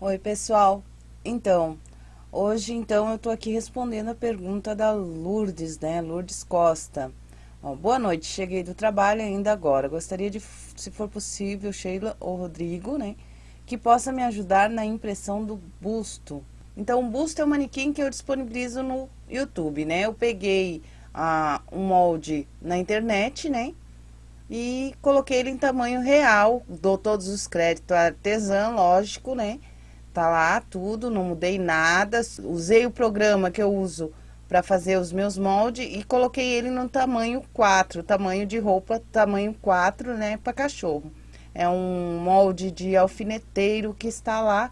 Oi, pessoal. Então, hoje então eu tô aqui respondendo a pergunta da Lourdes, né? Lourdes Costa. Boa noite, cheguei do trabalho ainda agora. Gostaria de, se for possível, Sheila ou Rodrigo, né? Que possa me ajudar na impressão do busto. Então, o busto é um manequim que eu disponibilizo no YouTube, né? Eu peguei ah, um molde na internet, né? E coloquei ele em tamanho real, dou todos os créditos artesã, lógico, né? Tá lá tudo, não mudei nada. Usei o programa que eu uso para fazer os meus moldes e coloquei ele no tamanho 4, tamanho de roupa, tamanho 4, né, para cachorro. É um molde de alfineteiro que está lá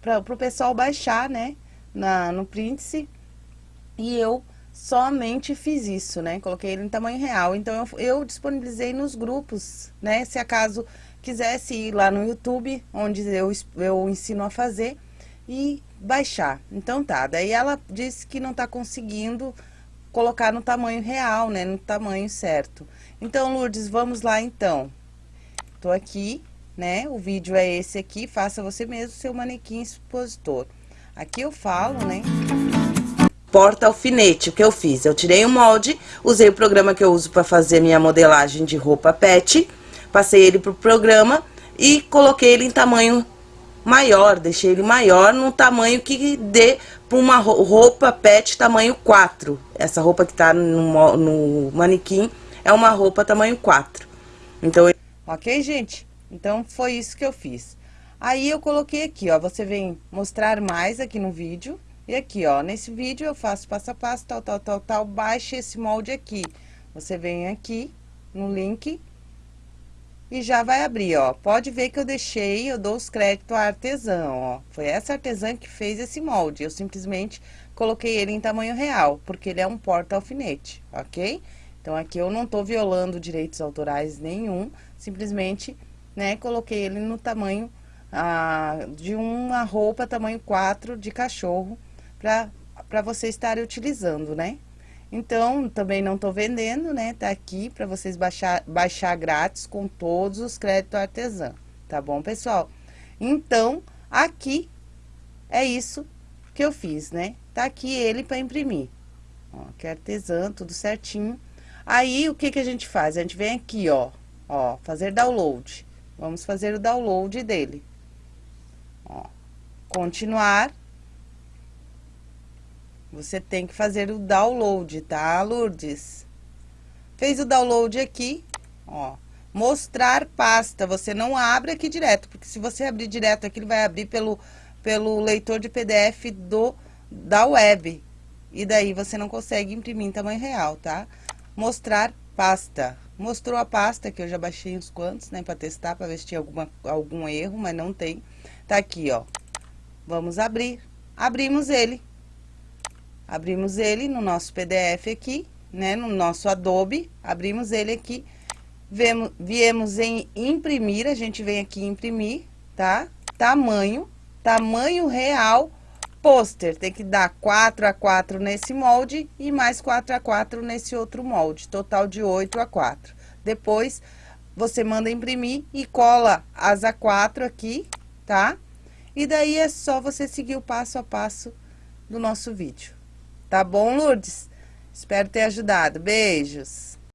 para o pessoal baixar, né, na, no Príndice. E eu somente fiz isso, né, coloquei ele em tamanho real. Então, eu, eu disponibilizei nos grupos, né, se acaso quisesse ir lá no YouTube, onde eu, eu ensino a fazer, e baixar. Então tá, daí ela disse que não tá conseguindo colocar no tamanho real, né, no tamanho certo. Então, Lourdes, vamos lá então. Tô aqui, né, o vídeo é esse aqui, faça você mesmo seu manequim expositor. Aqui eu falo, né porta alfinete, o que eu fiz? Eu tirei o molde, usei o programa que eu uso para fazer minha modelagem de roupa pet, Passei ele pro programa e coloquei ele em tamanho maior, deixei ele maior no tamanho que dê para uma roupa pet tamanho 4. Essa roupa que tá no, no manequim é uma roupa tamanho 4. Então, ok, gente? Então, foi isso que eu fiz. Aí, eu coloquei aqui, ó, você vem mostrar mais aqui no vídeo. E aqui, ó, nesse vídeo eu faço passo a passo, tal, tal, tal, tal, baixe esse molde aqui. Você vem aqui no link e já vai abrir, ó. Pode ver que eu deixei, eu dou os créditos à artesã, ó. Foi essa artesã que fez esse molde. Eu simplesmente coloquei ele em tamanho real, porque ele é um porta-alfinete, ok? Então, aqui eu não tô violando direitos autorais nenhum, simplesmente, né, coloquei ele no tamanho ah, de uma roupa tamanho 4 de cachorro, pra você estar utilizando, né? Então, também não estou vendendo, né? Tá aqui para vocês baixar, baixar grátis com todos os créditos artesã, tá bom, pessoal? Então, aqui é isso que eu fiz, né? Tá aqui ele para imprimir. Ó, que é artesã, tudo certinho. Aí, o que que a gente faz? A gente vem aqui, ó, ó, fazer download. Vamos fazer o download dele. Ó, continuar. Você tem que fazer o download, tá, Lourdes? Fez o download aqui, ó. Mostrar pasta, você não abre aqui direto, porque se você abrir direto aqui, ele vai abrir pelo, pelo leitor de PDF do, da web. E daí você não consegue imprimir em tamanho real, tá? Mostrar pasta. Mostrou a pasta, que eu já baixei uns quantos, né, pra testar, pra ver se tinha alguma, algum erro, mas não tem. Tá aqui, ó. Vamos abrir. Abrimos ele. Abrimos ele no nosso PDF aqui, né, no nosso Adobe, abrimos ele aqui, vemos, viemos em imprimir, a gente vem aqui imprimir, tá? Tamanho, tamanho real, pôster, tem que dar 4 a 4 nesse molde e mais 4 a 4 nesse outro molde, total de 8 a 4. Depois, você manda imprimir e cola as A4 aqui, tá? E daí é só você seguir o passo a passo do nosso vídeo. Tá bom, Lourdes? Espero ter ajudado. Beijos.